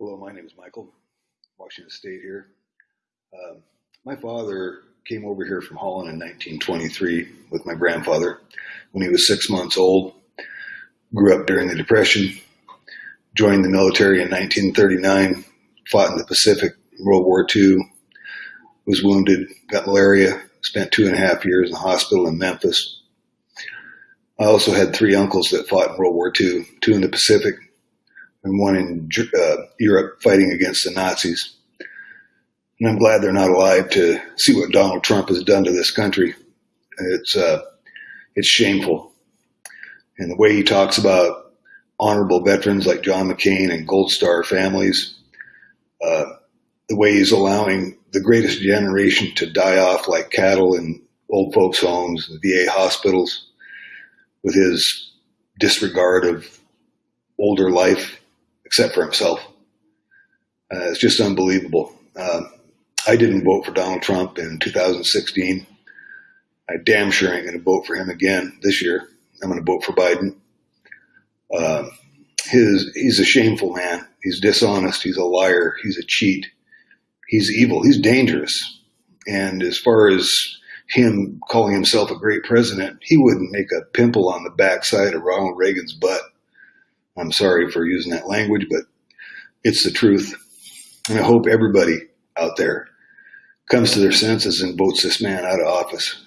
Hello, my name is Michael, Washington State here. Um, my father came over here from Holland in 1923 with my grandfather when he was six months old. Grew up during the Depression, joined the military in 1939, fought in the Pacific, World War II, was wounded, got malaria, spent two and a half years in the hospital in Memphis. I also had three uncles that fought in World War II, two in the Pacific, and one in uh, Europe fighting against the Nazis. And I'm glad they're not alive to see what Donald Trump has done to this country. It's uh, it's shameful, and the way he talks about honorable veterans like John McCain and Gold Star families, uh, the way he's allowing the greatest generation to die off like cattle in old folks' homes, and VA hospitals, with his disregard of older life except for himself. Uh, it's just unbelievable. Uh, I didn't vote for Donald Trump in 2016. I damn sure ain't going to vote for him again this year. I'm going to vote for Biden. Uh, his he's a shameful man. He's dishonest. He's a liar. He's a cheat. He's evil. He's dangerous. And as far as him calling himself a great president, he wouldn't make a pimple on the backside of Ronald Reagan's butt. I'm sorry for using that language, but it's the truth. And I hope everybody out there comes to their senses and votes this man out of office